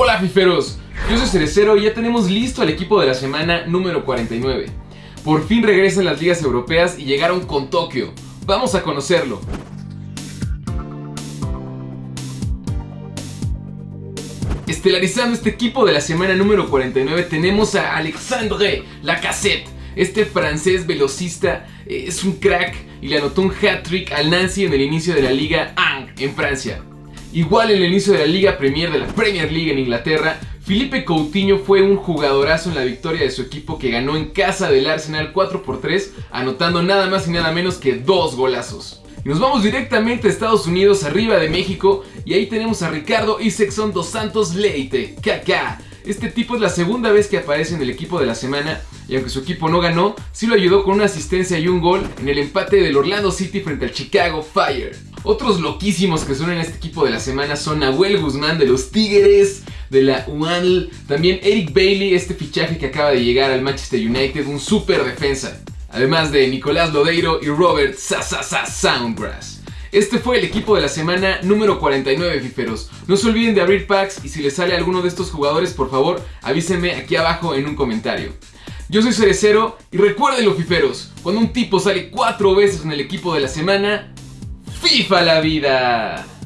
Hola fiferos, yo soy Cerecero y ya tenemos listo al equipo de la semana número 49. Por fin regresan las ligas europeas y llegaron con Tokio. Vamos a conocerlo. Estelarizando este equipo de la semana número 49 tenemos a Alexandre Lacassette. Este francés velocista eh, es un crack y le anotó un hat-trick al Nancy en el inicio de la Liga Ang en Francia. Igual en el inicio de la Liga Premier de la Premier League en Inglaterra, Felipe Coutinho fue un jugadorazo en la victoria de su equipo que ganó en casa del Arsenal 4 por 3, anotando nada más y nada menos que dos golazos. Y nos vamos directamente a Estados Unidos, arriba de México, y ahí tenemos a Ricardo Isexon dos Santos Leite, KK. Este tipo es la segunda vez que aparece en el equipo de la semana y aunque su equipo no ganó, sí lo ayudó con una asistencia y un gol en el empate del Orlando City frente al Chicago Fire. Otros loquísimos que son en este equipo de la semana son Nahuel Guzmán de los Tigres, de la UANL, también Eric Bailey, este fichaje que acaba de llegar al Manchester United, un super defensa. Además de Nicolás Lodeiro y Robert Sasasa Soundgrass. Este fue el equipo de la semana número 49, fiferos. No se olviden de abrir packs y si les sale alguno de estos jugadores, por favor, avísenme aquí abajo en un comentario. Yo soy Cerecero y recuerden los fiferos, cuando un tipo sale cuatro veces en el equipo de la semana, FIFA la vida.